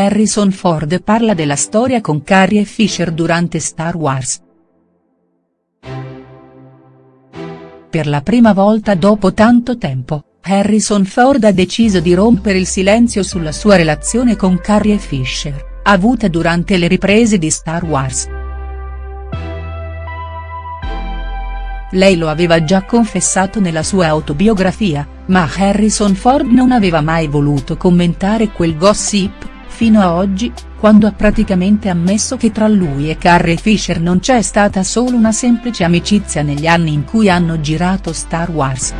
Harrison Ford parla della storia con Carrie Fisher durante Star Wars. Per la prima volta dopo tanto tempo, Harrison Ford ha deciso di rompere il silenzio sulla sua relazione con Carrie Fisher, avuta durante le riprese di Star Wars. Lei lo aveva già confessato nella sua autobiografia, ma Harrison Ford non aveva mai voluto commentare quel gossip, fino a oggi, quando ha praticamente ammesso che tra lui e Carrie Fisher non c'è stata solo una semplice amicizia negli anni in cui hanno girato Star Wars.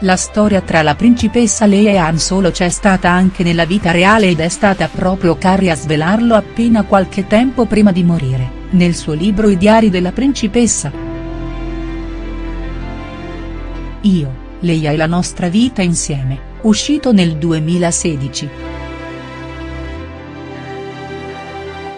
La storia tra la principessa Leia e Han Solo c'è stata anche nella vita reale ed è stata proprio Carrie a svelarlo appena qualche tempo prima di morire, nel suo libro I diari della principessa. Io, Leia e la nostra vita insieme uscito nel 2016.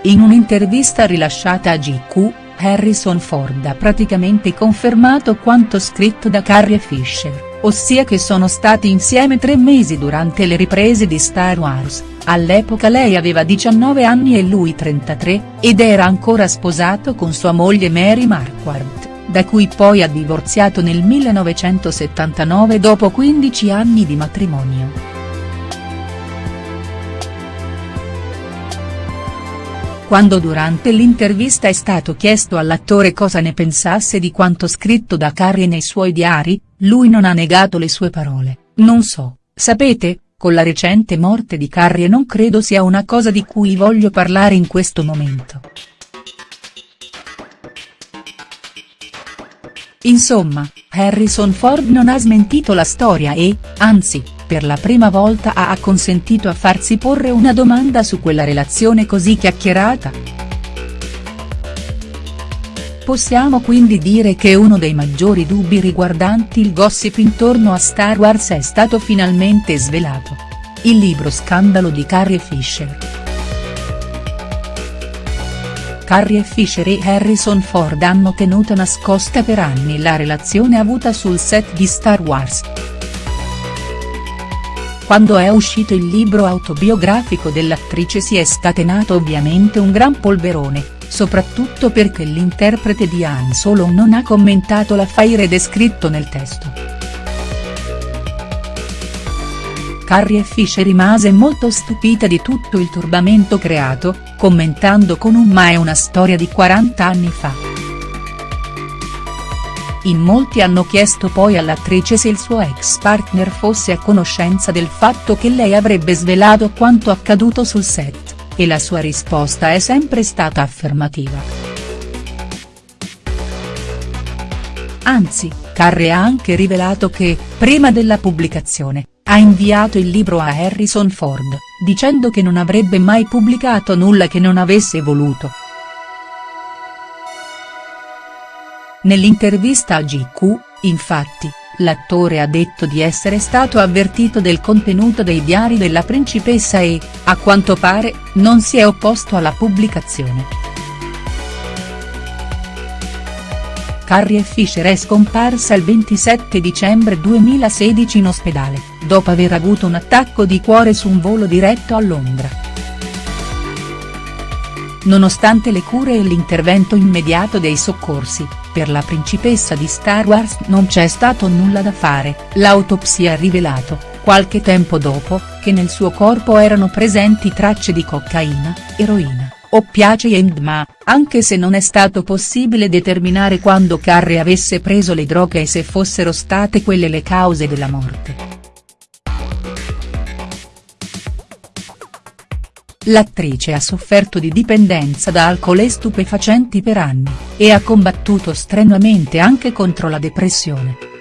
In un'intervista rilasciata a GQ, Harrison Ford ha praticamente confermato quanto scritto da Carrie Fisher, ossia che sono stati insieme tre mesi durante le riprese di Star Wars, all'epoca lei aveva 19 anni e lui 33, ed era ancora sposato con sua moglie Mary Marquardt da cui poi ha divorziato nel 1979 dopo 15 anni di matrimonio. Quando durante l'intervista è stato chiesto all'attore cosa ne pensasse di quanto scritto da Carrie nei suoi diari, lui non ha negato le sue parole, non so, sapete, con la recente morte di Carrie non credo sia una cosa di cui voglio parlare in questo momento. Insomma, Harrison Ford non ha smentito la storia e, anzi, per la prima volta ha acconsentito a farsi porre una domanda su quella relazione così chiacchierata. Possiamo quindi dire che uno dei maggiori dubbi riguardanti il gossip intorno a Star Wars è stato finalmente svelato. Il libro Scandalo di Carrie Fisher. Carrie Fisher e Harrison Ford hanno tenuto nascosta per anni la relazione avuta sul set di Star Wars. Quando è uscito il libro autobiografico dell'attrice si è scatenato ovviamente un gran polverone, soprattutto perché l'interprete di Han Solo non ha commentato l'affaire descritto nel testo. Carrie Fisher rimase molto stupita di tutto il turbamento creato, commentando con un ma è una storia di 40 anni fa. In molti hanno chiesto poi all'attrice se il suo ex partner fosse a conoscenza del fatto che lei avrebbe svelato quanto accaduto sul set, e la sua risposta è sempre stata affermativa. Anzi, Carrie ha anche rivelato che, prima della pubblicazione, ha inviato il libro a Harrison Ford, dicendo che non avrebbe mai pubblicato nulla che non avesse voluto. Nell'intervista a GQ, infatti, l'attore ha detto di essere stato avvertito del contenuto dei diari della principessa e, a quanto pare, non si è opposto alla pubblicazione. Carrie Fisher è scomparsa il 27 dicembre 2016 in ospedale, dopo aver avuto un attacco di cuore su un volo diretto a Londra. Nonostante le cure e l'intervento immediato dei soccorsi, per la principessa di Star Wars non c'è stato nulla da fare, l'autopsia ha rivelato, qualche tempo dopo, che nel suo corpo erano presenti tracce di cocaina, eroina oppiacei e MDMA, anche se non è stato possibile determinare quando Carrie avesse preso le droghe e se fossero state quelle le cause della morte. L'attrice ha sofferto di dipendenza da alcol e stupefacenti per anni, e ha combattuto strenuamente anche contro la depressione.